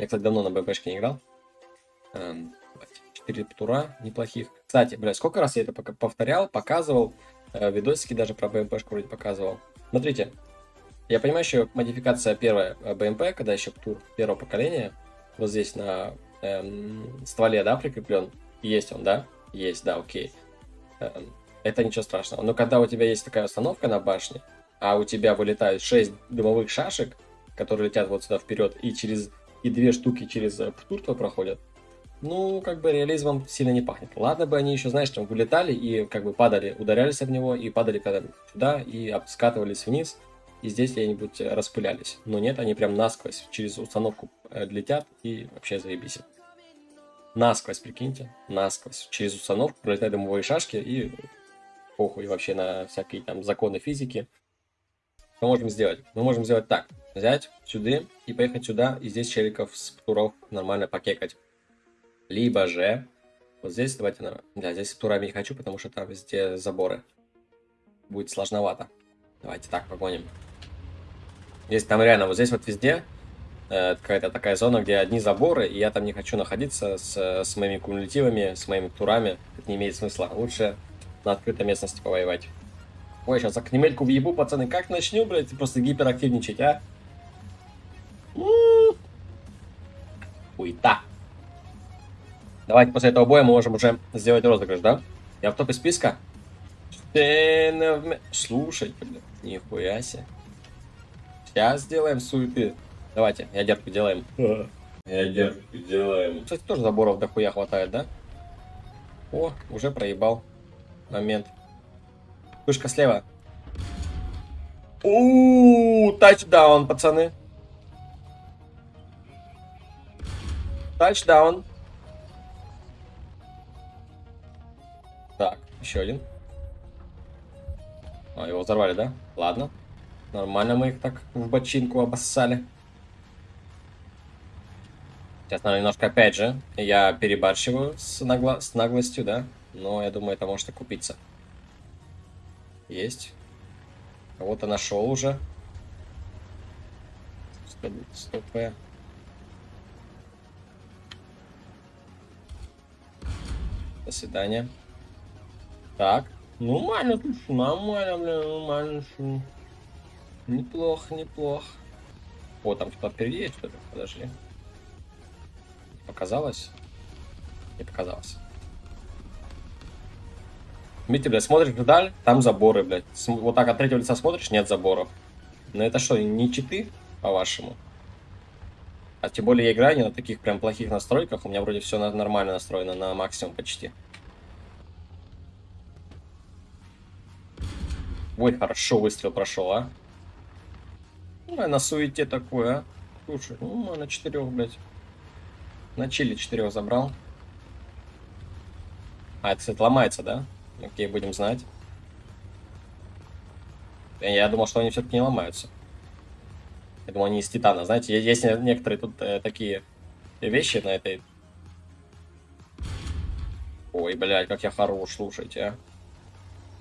Я, кстати, давно на БМПшке не играл. Эм, тура неплохих. Кстати, бля, сколько раз я это повторял, показывал. Э, видосики даже про БМПшку вроде показывал. Смотрите, я понимаю, что модификация первая э, БМП, когда еще тур первого поколения, вот здесь на эм, стволе, да, прикреплен. Есть он, да? Есть, да, окей. Эм, это ничего страшного. Но когда у тебя есть такая установка на башне, а у тебя вылетают 6 дымовых шашек, которые летят вот сюда вперед, и через и две штуки через э, птурство проходят, ну, как бы реализмом сильно не пахнет. Ладно бы они еще, знаешь, там вылетали и как бы падали, ударялись об него, и падали когда сюда, и скатывались вниз, и здесь где-нибудь э, распылялись. Но нет, они прям насквозь через установку э, летят, и вообще заебись. Насквозь, прикиньте, насквозь. Через установку пролетают дымовые шашки, и похуй вообще на всякие там законы физики. Что можем сделать? Мы можем сделать так. Взять сюда и поехать сюда, и здесь челиков с туров нормально покекать. Либо же, вот здесь давайте, да, здесь с турами не хочу, потому что там везде заборы. Будет сложновато. Давайте так погоним. Здесь там реально, вот здесь вот везде э, какая-то такая зона, где одни заборы, и я там не хочу находиться с, с моими кумулятивами, с моими турами. Это не имеет смысла. Лучше на открытой местности повоевать. Ой, сейчас окнемельку въебу, пацаны. Как начнем, блядь, просто гиперактивничать, а? Хуйта. Давайте после этого боя мы можем уже сделать розыгрыш, да? Я в топе списка? Слушайте, блядь, нихуя себе. Сейчас сделаем суеты. Давайте, ядерку делаем. Ядерку делаем. Кстати, тоже заборов дохуя хватает, да? О, уже проебал. Момент. Вышка слева. У, тачдаун, пацаны. Тачдаун. Так, еще один. А, его взорвали, да? Ладно. Нормально мы их так в бочинку обоссали. Сейчас, наверное, немножко, опять же, я перебарщиваю с, нагло... с наглостью, да? Но я думаю, это может окупиться. Есть. Кого-то нашел уже. 100 П. До свидания. Так. Нормально, нормально, бля, нормально. Неплохо, неплохо. О, там кто-то впереди есть что-то. Подожди. Показалось? Не показалось. Видите, блядь, смотришь вдаль, там заборы, блядь. Вот так от третьего лица смотришь, нет заборов. Но это что, не читы, по-вашему? А тем более я играю не на таких прям плохих настройках. У меня вроде все нормально настроено, на максимум почти. Ой, хорошо выстрел прошел, а. Ну, на суете такое, а. Слушай, ну, на четырех, блядь. На чили четырех забрал. А, это, кстати, ломается, да? Окей, будем знать. Я думал, что они все-таки не ломаются. Я думал, они из титана. Знаете, есть некоторые тут э, такие вещи на этой... Ой, блядь, как я хорош, слушайте, а.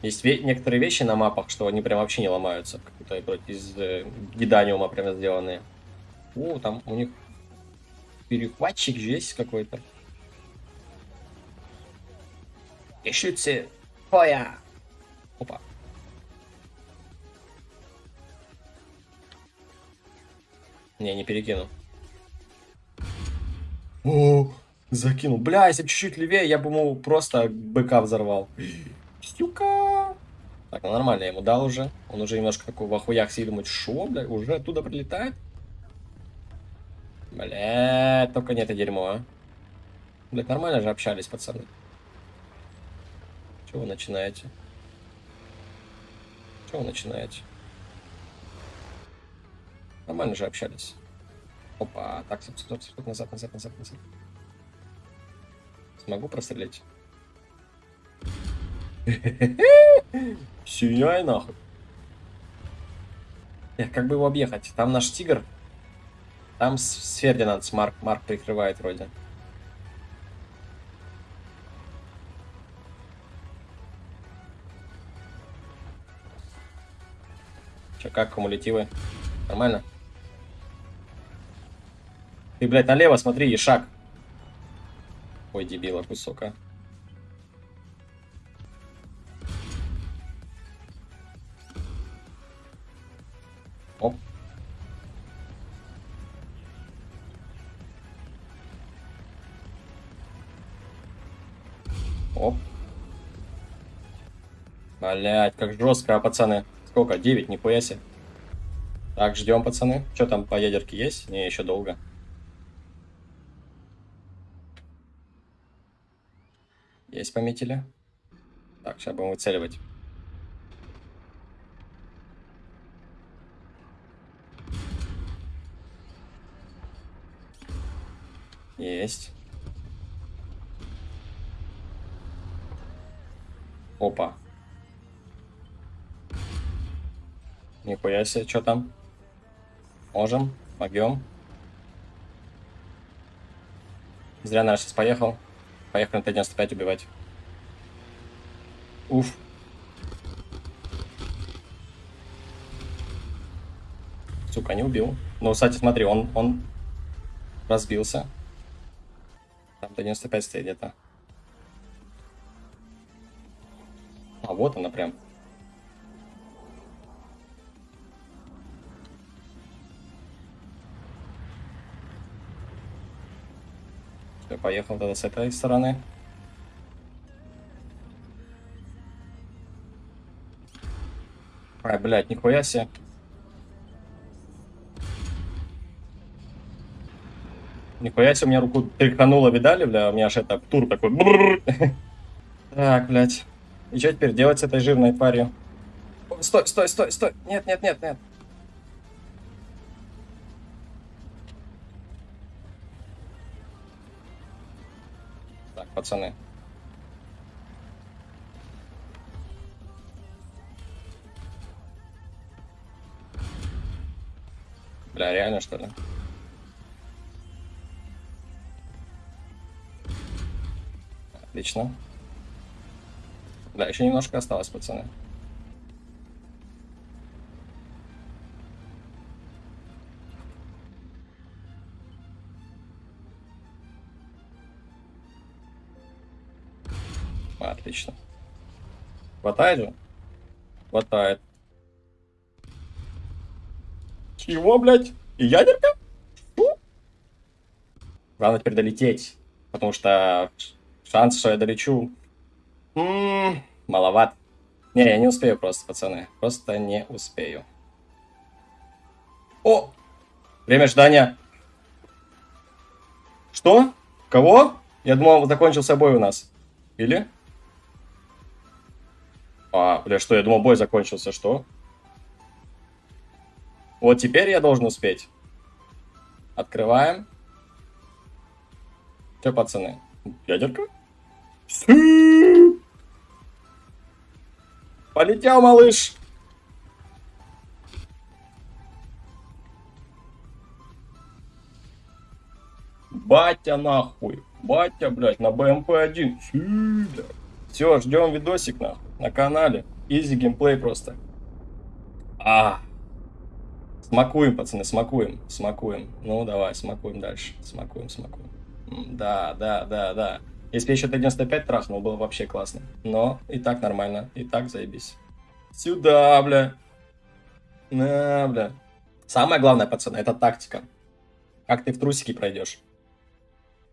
Есть ве некоторые вещи на мапах, что они прям вообще не ломаются. Как будто из э, гиданиума прям сделанные. О, там у них перехватчик же есть какой-то. Ищите Фоя. Опа. Не, не перекину. О, закинул. Бля, если чуть-чуть левее, я бы ему просто быка взорвал. Стюка. Так, ну нормально, я ему дал уже. Он уже немножко такой в охуях сидит, думает, шо, бля, уже оттуда прилетает? Бля, только не это дерьмо, а. Блядь, нормально же общались, пацаны. Чего вы начинаете? Чего вы начинаете? Нормально же общались. Опа, так, стоп, стоп, стоп, назад, назад, назад, назад. Смогу прострелить? Сияй нахуй. Эх, как бы его объехать? Там наш тигр. Там с Фердинанд, Марк, Марк прикрывает вроде. Че, как кумулятивы? Нормально? Ты, блядь, налево смотри, и шаг. Ой, дебила кусок, а. Оп. Оп. Блять, как жестко, пацаны. Сколько? 9, нихуя себе. Так, ждем, пацаны. Что там по ядерке есть? Не, еще долго. Есть пометили. Так, сейчас будем выцеливать. Есть. Опа. Нихуя себе, что там? Можем, могем. Зря наш сейчас поехал. Поехали на Т-95 убивать. Уф. Сука, не убил. Ну, кстати, смотри, он, он разбился. Там Т-95 стоит где-то. А вот она прям. Все, поехал тогда с этой стороны. Ай, блядь, нихуя себе. Нихуя себе, у меня руку тряхануло, видали, бля? У меня аж это, тур такой. Так, блядь. И что теперь делать с этой жирной тварью? Стой, стой, стой, стой. Нет, нет, нет, нет. Так, пацаны. Бля, реально что ли? Отлично. Да, еще немножко осталось, пацаны. Отлично. Хватает же? Хватает. Чего, блядь? И ядерка? Что? Главное теперь долететь. Потому что шанс, что я долечу, маловат. Не, я не успею просто, пацаны. Просто не успею. О! Время ожидания. Что? Кого? Я думал, закончился бой у нас. Или? А, бля, что? Я думал, бой закончился. Что? Вот теперь я должен успеть. Открываем. Че, пацаны? Ядерка? Полетел, малыш. Батя нахуй. Батя, блядь, на БМП-1. Все, ждем видосик на, на канале. Изи геймплей просто. А. Смакуем, пацаны, смакуем. Смакуем. Ну, давай, смакуем дальше. Смакуем, смакуем. Да, да, да, да. Если бы я еще Т-95 трахнул, было вообще классно. Но и так нормально, и так заебись. Сюда, бля. На, бля. Самое главное, пацаны, это тактика. Как ты в трусики пройдешь.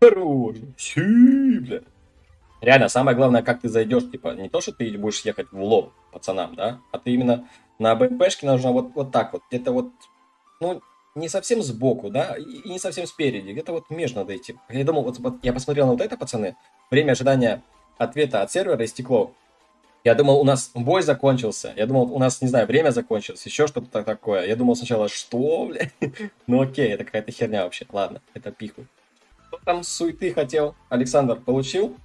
Хорош. Си, бля. Реально, самое главное, как ты зайдешь, типа, не то, что ты будешь ехать в лоб пацанам, да, а ты именно на БМПшке нужно вот, вот так вот, где-то вот, ну, не совсем сбоку, да, и не совсем спереди, где-то вот между надо идти. Я думал, вот, вот я посмотрел на вот это, пацаны, время ожидания ответа от сервера истекло. Я думал, у нас бой закончился. Я думал, у нас, не знаю, время закончилось, еще что-то такое. Я думал сначала, что, бля? Ну окей, это какая-то херня вообще. Ладно, это пиху. Кто там суеты хотел? Александр, получил?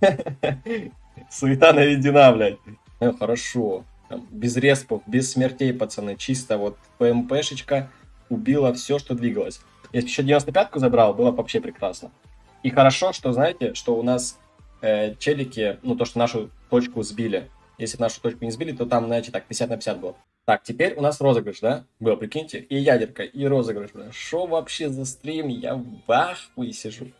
Суета наведена, блядь. Ну, хорошо. Там, без респов, без смертей, пацаны. Чисто вот ПМПшечка убила все, что двигалось. Если еще 95-ку забрал, было вообще прекрасно. И хорошо, что, знаете, что у нас э, челики, ну, то, что нашу точку сбили. Если нашу точку не сбили, то там, знаете, так, 50 на 50 было. Так, теперь у нас розыгрыш, да? Был, прикиньте, и ядерка, и розыгрыш. Что вообще за стрим? Я в ахуе сижу.